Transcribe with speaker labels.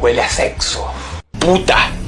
Speaker 1: Huele a sexo. Puta.